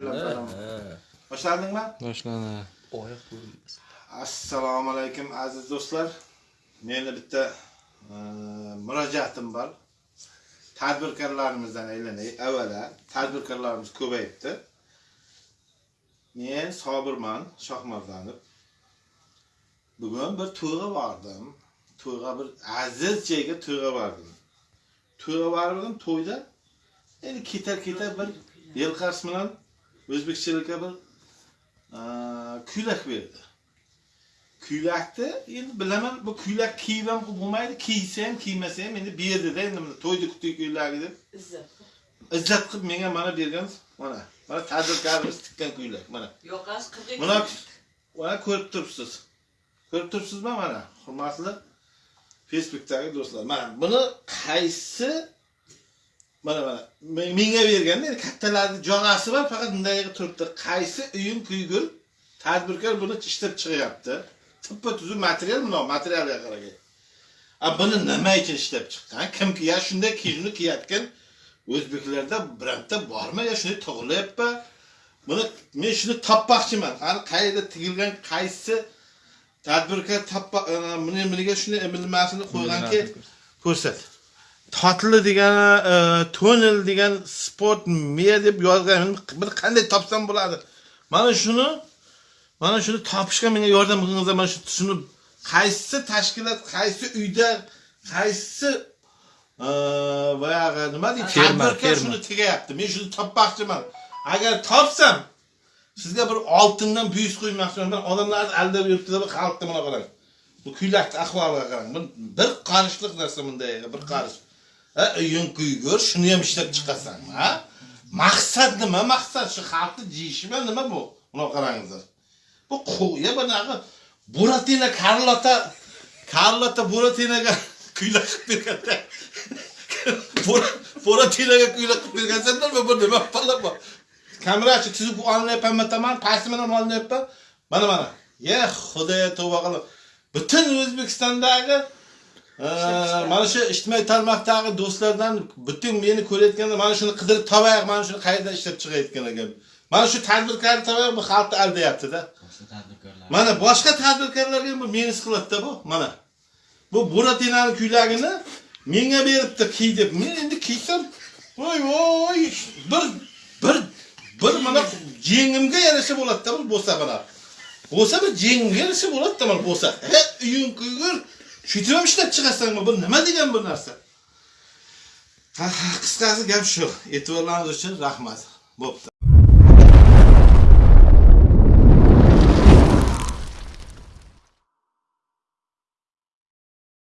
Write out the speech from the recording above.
Boshladingmi? Boshlandi. Oyoq ko'rinmas. Assalomu alaykum aziz do'stlar. Meni bitta e, murojaatim bor. Tadbirkorlarimizdan aylanay. Avvalo, tadbirkorlarimiz ko'payibdi. Men Sobirman Shohmardonov. Bugun bir to'yga bordim. To'yga bir aziz joyga to'yga bordim. To'yga bordim, to'yda endi ketar-ketar bir yelqars bilan o'zbekchilikka bir kuylak berdi. kuylakni endi bilaman bu kuylak kiyib ham bo'lmaydi kiysa ham kiymasa ham endi berdida endi mana to'yda kutdik kuylagi deb. Izzat izzat qilib menga mana bergan mana mana tadbirkorimiz tikkan kuylak mana. Yoqasi qirq mana mana ko'rib turibsiz. Ko'rib turibsizmi mana hurmatli facebookdagi do'stlar mana buni qaysi mana mana men- menga berganda kattalarni jog'asi bor faqat bunday turibdi. Qaysi uyim kuygul tadbirkor buni ishlab chiqyapti. Tuppa tuzuk material bundoq materialga qaragay. A buni nima uchun ishlab chiqqan? Kimki ya shunday kiyimni kiyayotgan o'zbeklarda bironta bormi yo shunday tug'ilyapti buni men shuni topmoqchiman. Qani qayerda tigilgan qaysi tadbirkor toppa buni buniga shunday bilmasini qo'yganki ko'rsat totli degan e, tonel degan sport media deb yozgan bir qanday topsam bo'ladi? Mana shuni mana shuni topishga menga yordam qilingizlar. Mana shu shuni qaysi tashkilot qaysi uyda qaysi e, boyag'i nima deydi? Tadbirkor shuni tegayapti men shuni topmoqchiman. Agar topsam sizga bir oltindan buyus qo'ymoqchiman. Bir odamlarni aldab yuribdi bu xalqni mana qarang. Bu kuylakni ahvoliga qarang. Bir qarishliq narsa bunday bir qarish ha kuygur shuni ham ishlab chiqasan ha? Maqsad nima? Maqsad shu xalqni jiyishmi? Nima bu? Buni qarangizlar. Bu qo'ya bunaqa buratina karlota karlota buratinaga kuyla qilib berganda buratinaga kuylak qilib bergansanlarmi bu? Nima pala bu? Kamerachi tuzib olinayapmanmi tamam pastini ham olinyapman? Mana mana. Ye xudoya tavba qilib butun o'zbekistondagi mana shu ijtimoiy tarmoqdagi do'stlardan butun meni ko'rayotganda mana shuni qidirib topaylik mana shuni qayerdan ishlab chiqayotgan ekan. Mana shu tadbirkorni topaylik bu xalqni aldayaptida. Mana boshqa tadbirkorlarga bu menis qiladida bu mana. Bu buratinani kuylagini menga beribdi kiy deb. Men endi kiysam voy voy bir bir bir mana jengimga yarasha bo'ladida bu bo'lsa mana. Bo'lsa bir jengimga yarasha bo'ladida mana bo'lsa uying kuygur shuytib ham ishlab chiqasanmi bu nima degan bu narsa? Qisqasi gap shu. E'tiborlaringiz uchun rahmat. Bo'pti.